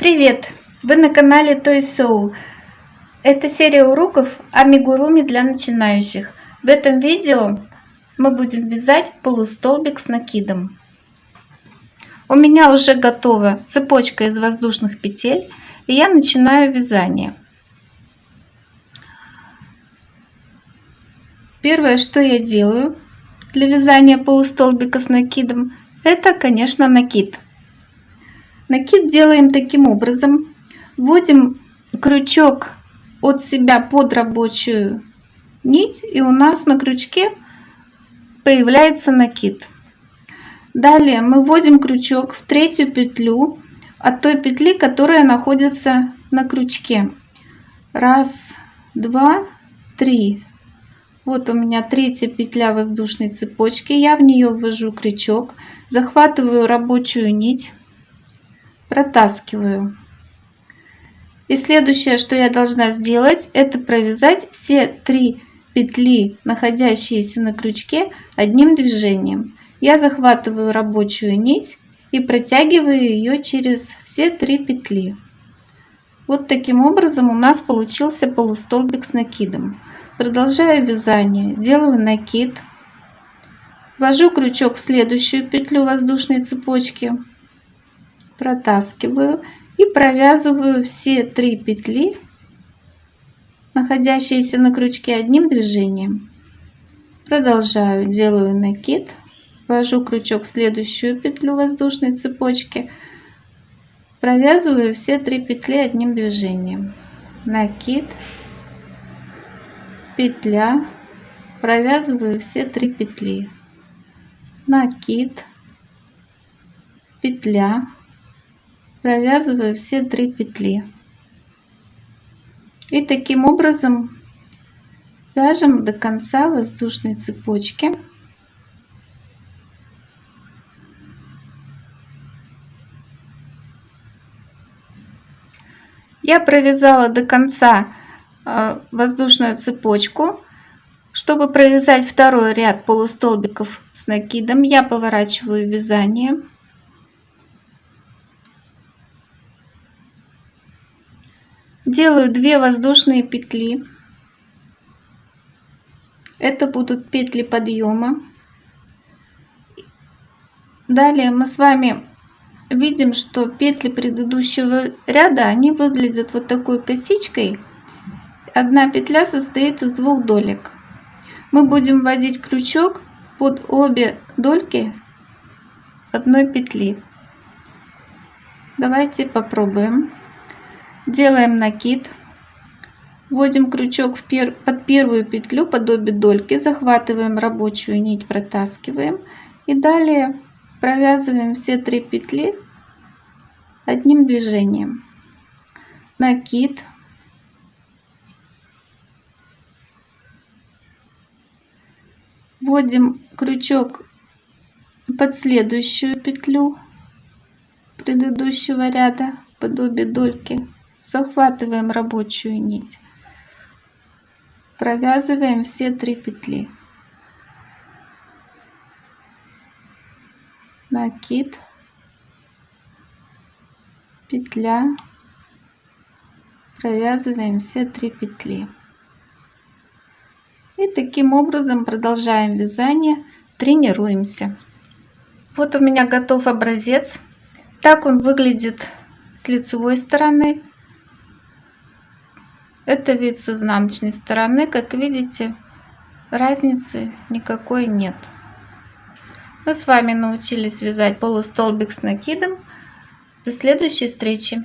Привет! Вы на канале Toy Soul. Это серия уроков амигуруми для начинающих. В этом видео мы будем вязать полустолбик с накидом. У меня уже готова цепочка из воздушных петель, и я начинаю вязание. Первое, что я делаю для вязания полустолбика с накидом, это, конечно, накид. Накид делаем таким образом. Вводим крючок от себя под рабочую нить и у нас на крючке появляется накид. Далее мы вводим крючок в третью петлю от той петли, которая находится на крючке. Раз, два, три. Вот у меня третья петля воздушной цепочки. Я в нее ввожу крючок, захватываю рабочую нить протаскиваю. И следующее, что я должна сделать, это провязать все три петли, находящиеся на крючке, одним движением. Я захватываю рабочую нить и протягиваю ее через все три петли. Вот таким образом у нас получился полустолбик с накидом. Продолжаю вязание, делаю накид, ввожу крючок в следующую петлю воздушной цепочки, протаскиваю и провязываю все три петли находящиеся на крючке одним движением. Продолжаю делаю накид ввожу крючок в следующую петлю воздушной цепочки провязываю все три петли одним движением. Накид петля провязываю все три петли. Накид петля провязываю все три петли. И таким образом вяжем до конца воздушной цепочки. Я провязала до конца а, воздушную цепочку. Чтобы провязать второй ряд полустолбиков с накидом я поворачиваю вязание делаю 2 воздушные петли. Это будут петли подъема. Далее мы с вами видим что петли предыдущего ряда они выглядят вот такой косичкой. Одна петля состоит из двух долек. Мы будем вводить крючок под обе дольки одной петли. Давайте попробуем делаем накид. Вводим крючок в пер под первую петлю под обе дольки. Захватываем рабочую нить протаскиваем. И далее провязываем все три петли одним движением. Накид. Вводим крючок под следующую петлю предыдущего ряда под обе дольки захватываем рабочую нить. Провязываем все три петли. Накид. Петля. Провязываем все три петли. И таким образом продолжаем вязание. Тренируемся. Вот у меня готов образец. Так он выглядит с лицевой стороны это вид с изнаночной стороны. Как видите разницы никакой нет. Мы с вами научились вязать полустолбик с накидом. До следующей встречи